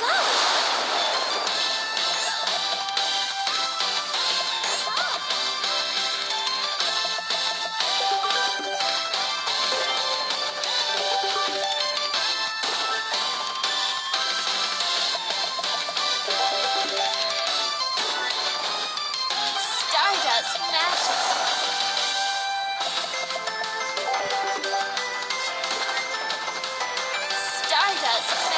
Let's! Stardust Magic! Stardust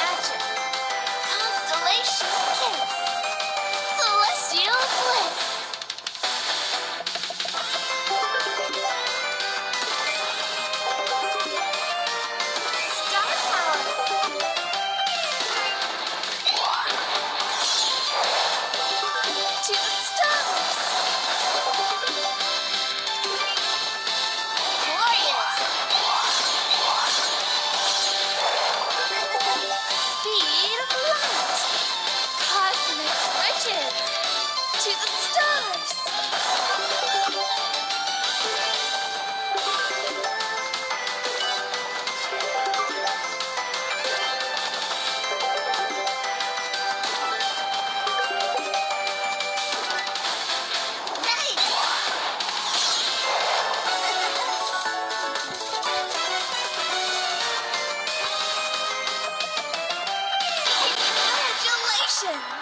to! Congratulations!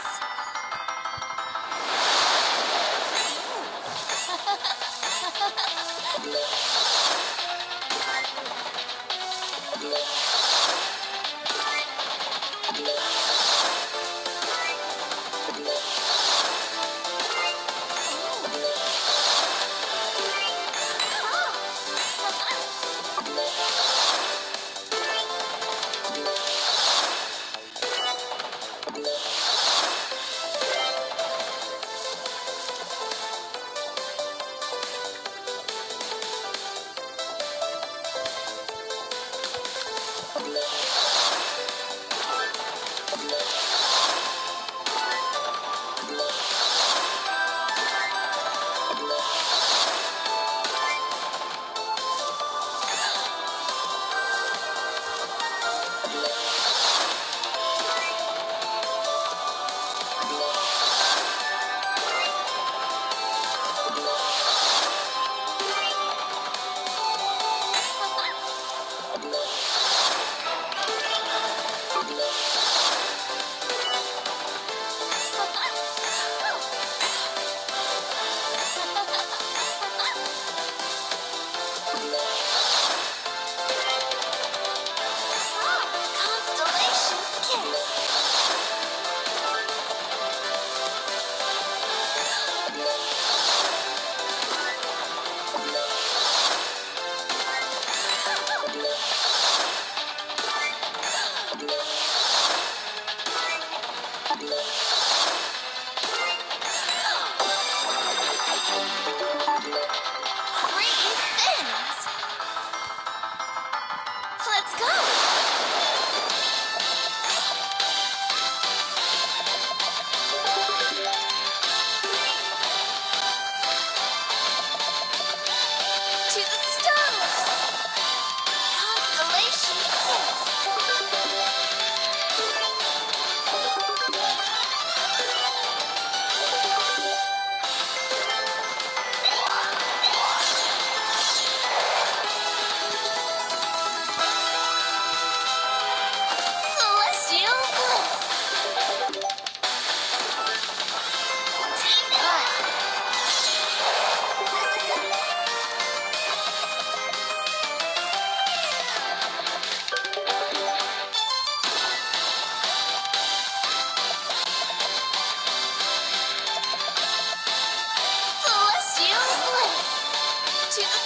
亲爱。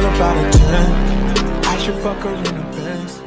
Girl about a 10. I should fuck her in the Benz.